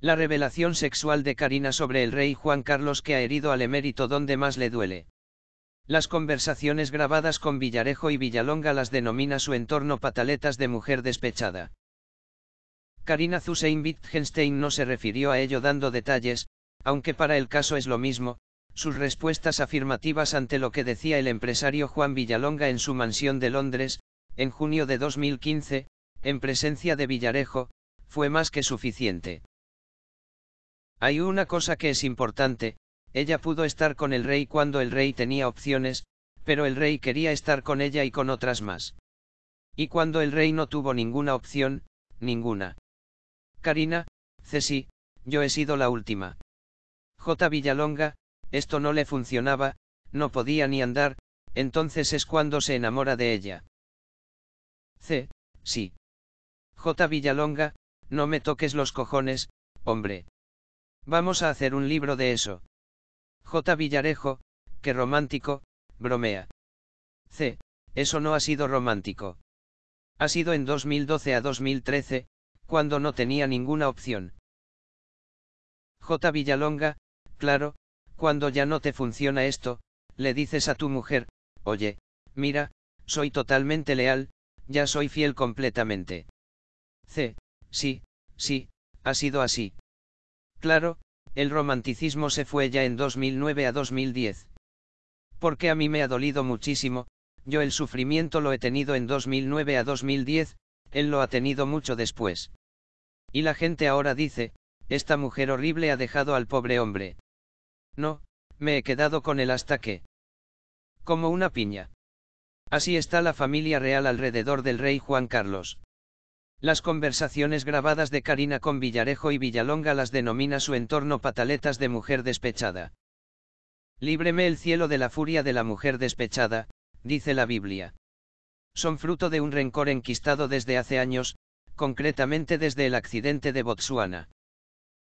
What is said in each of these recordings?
La revelación sexual de Karina sobre el rey Juan Carlos que ha herido al emérito donde más le duele. Las conversaciones grabadas con Villarejo y Villalonga las denomina su entorno pataletas de mujer despechada. Karina Zusein Wittgenstein no se refirió a ello dando detalles, aunque para el caso es lo mismo, sus respuestas afirmativas ante lo que decía el empresario Juan Villalonga en su mansión de Londres, en junio de 2015, en presencia de Villarejo, fue más que suficiente. Hay una cosa que es importante, ella pudo estar con el rey cuando el rey tenía opciones, pero el rey quería estar con ella y con otras más. Y cuando el rey no tuvo ninguna opción, ninguna. Karina, Ceci, yo he sido la última. J. Villalonga, esto no le funcionaba, no podía ni andar, entonces es cuando se enamora de ella. C. Sí. J. Villalonga, no me toques los cojones, hombre. Vamos a hacer un libro de eso. J. Villarejo, qué romántico, bromea. C. Eso no ha sido romántico. Ha sido en 2012 a 2013, cuando no tenía ninguna opción. J. Villalonga, claro, cuando ya no te funciona esto, le dices a tu mujer, oye, mira, soy totalmente leal, ya soy fiel completamente. C. Sí, sí, ha sido así. Claro, el romanticismo se fue ya en 2009 a 2010. Porque a mí me ha dolido muchísimo, yo el sufrimiento lo he tenido en 2009 a 2010, él lo ha tenido mucho después. Y la gente ahora dice, esta mujer horrible ha dejado al pobre hombre. No, me he quedado con él hasta que... Como una piña. Así está la familia real alrededor del rey Juan Carlos. Las conversaciones grabadas de Karina con Villarejo y Villalonga las denomina su entorno pataletas de mujer despechada. Líbreme el cielo de la furia de la mujer despechada, dice la Biblia. Son fruto de un rencor enquistado desde hace años, concretamente desde el accidente de Botsuana.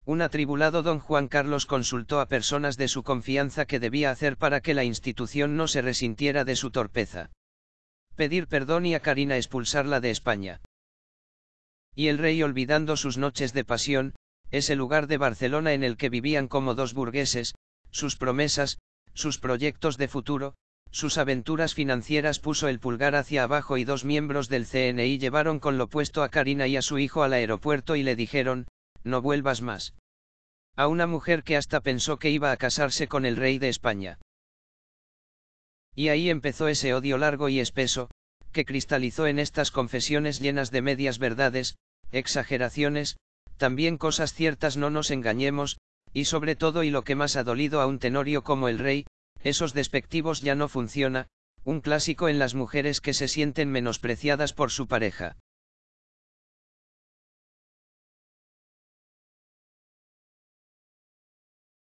Un atribulado don Juan Carlos consultó a personas de su confianza qué debía hacer para que la institución no se resintiera de su torpeza. Pedir perdón y a Karina expulsarla de España. Y el rey olvidando sus noches de pasión, ese lugar de Barcelona en el que vivían como dos burgueses, sus promesas, sus proyectos de futuro, sus aventuras financieras puso el pulgar hacia abajo y dos miembros del CNI llevaron con lo puesto a Karina y a su hijo al aeropuerto y le dijeron, no vuelvas más. A una mujer que hasta pensó que iba a casarse con el rey de España. Y ahí empezó ese odio largo y espeso, que cristalizó en estas confesiones llenas de medias verdades, exageraciones, también cosas ciertas no nos engañemos, y sobre todo y lo que más ha dolido a un tenorio como el rey, esos despectivos ya no funciona, un clásico en las mujeres que se sienten menospreciadas por su pareja.